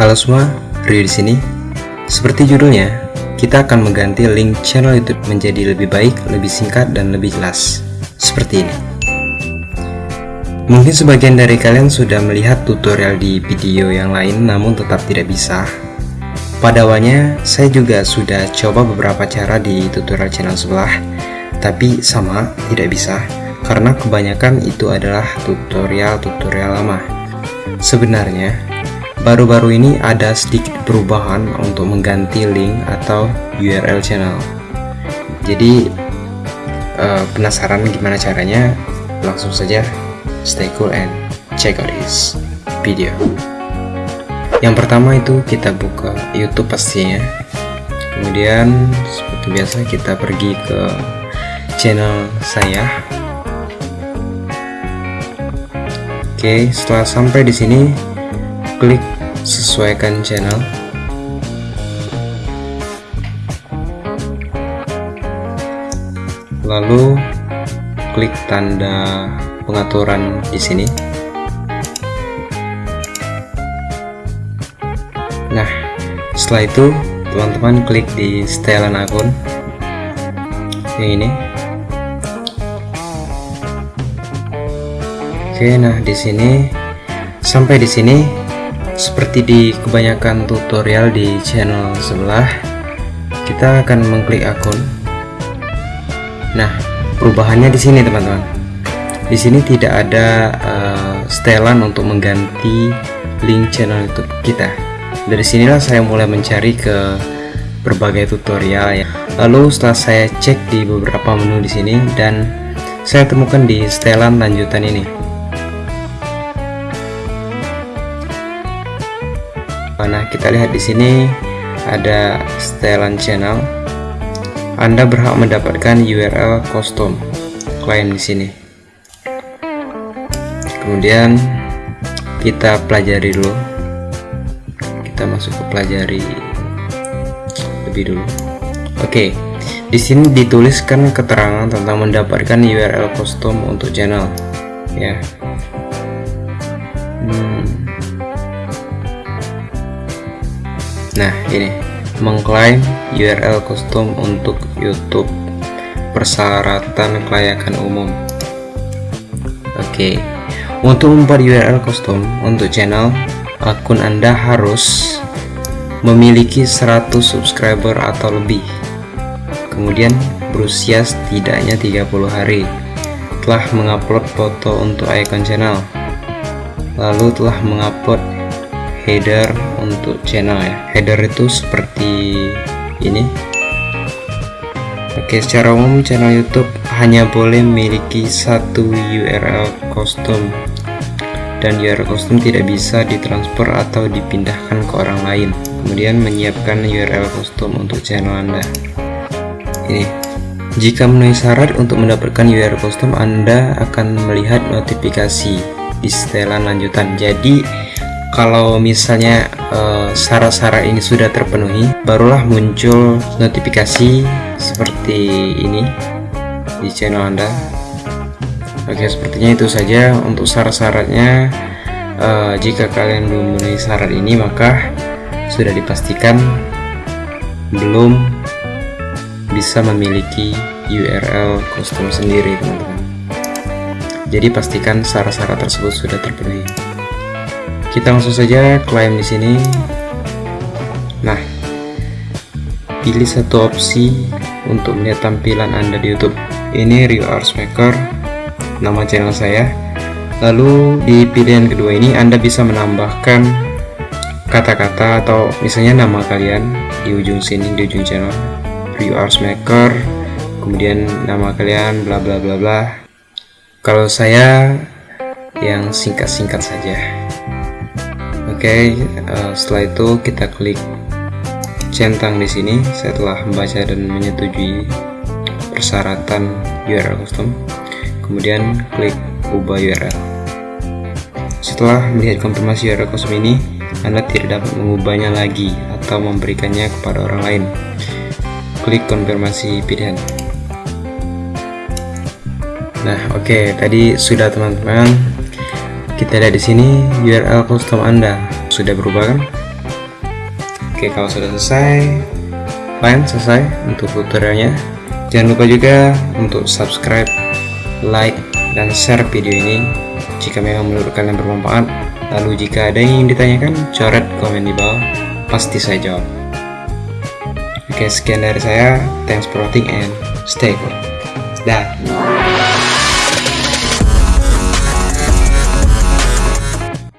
Halo semua, Rio di sini. Seperti judulnya, kita akan mengganti link channel YouTube menjadi lebih baik, lebih singkat, dan lebih jelas. Seperti ini. Mungkin sebagian dari kalian sudah melihat tutorial di video yang lain namun tetap tidak bisa. Pada awalnya, saya juga sudah coba beberapa cara di tutorial channel sebelah, tapi sama, tidak bisa, karena kebanyakan itu adalah tutorial-tutorial lama. Sebenarnya, baru-baru ini ada sedikit perubahan untuk mengganti link atau URL channel. Jadi, uh, penasaran gimana caranya? Langsung saja stay cool and check out this video yang pertama itu kita buka YouTube pastinya kemudian seperti biasa kita pergi ke channel saya oke setelah sampai di sini klik sesuaikan channel lalu klik tanda pengaturan di sini. Nah, setelah itu teman-teman klik di setelan akun yang ini. Oke, nah di sini sampai di sini seperti di kebanyakan tutorial di channel sebelah kita akan mengklik akun. Nah, perubahannya di sini teman-teman di sini tidak ada uh, setelan untuk mengganti link channel YouTube kita. Dari sinilah saya mulai mencari ke berbagai tutorial ya. Lalu setelah saya cek di beberapa menu di sini dan saya temukan di setelan lanjutan ini. Nah, kita lihat di sini ada setelan channel. Anda berhak mendapatkan URL custom klien di sini kemudian kita pelajari dulu kita masuk ke pelajari lebih dulu oke di sini dituliskan keterangan tentang mendapatkan URL custom untuk channel ya hmm. Nah ini mengklaim URL custom untuk YouTube persyaratan kelayakan umum oke untuk membuat URL custom untuk channel, akun Anda harus memiliki 100 subscriber atau lebih. Kemudian berusia setidaknya 30 hari. Telah mengupload foto untuk icon channel. Lalu telah mengupload header untuk channel ya. Header itu seperti ini. Oke, secara umum channel YouTube hanya boleh memiliki satu URL custom. Dan URL custom tidak bisa ditransfer atau dipindahkan ke orang lain. Kemudian menyiapkan URL custom untuk channel Anda. Ini. Jika memenuhi syarat untuk mendapatkan URL custom Anda akan melihat notifikasi di setelan lanjutan. Jadi kalau misalnya eh, syarat-syarat uh, ini sudah terpenuhi barulah muncul notifikasi seperti ini di channel Anda. Oke sepertinya itu saja untuk syarat-syaratnya uh, jika kalian belum memenuhi syarat ini maka sudah dipastikan belum bisa memiliki URL custom sendiri teman-teman. Jadi pastikan syarat-syarat tersebut sudah terpenuhi kita langsung saja klaim di sini. Nah pilih satu opsi untuk melihat tampilan anda di YouTube. Ini Rio Arts Maker nama channel saya. Lalu di pilihan kedua ini Anda bisa menambahkan kata-kata atau misalnya nama kalian di ujung sini di ujung channel Review Arts Maker kemudian nama kalian bla bla bla bla. Kalau saya yang singkat-singkat saja okay, uh, eh, setelah itu kita klik centang di sini. Saya membaca dan menyetujui persyaratan URL custom. Kemudian klik ubah URL setelah melihat konfirmasi URL kosong ini Anda tidak dapat mengubahnya lagi atau memberikannya kepada orang lain. Klik konfirmasi pilihan. Nah oke okay, tadi sudah teman-teman kita lihat di sini URL custom Anda. Sudah berubah kan? Oke kalau sudah selesai fine selesai untuk tutorialnya. Jangan lupa juga untuk subscribe like dan share video ini. Jika memang menurut kalian bermanfaat lalu jika ada yang ingin ditanyakan coret komen di bawah. Pasti saya jawab. Oke sekian dari saya. Thanks for watching and stay cool. Dah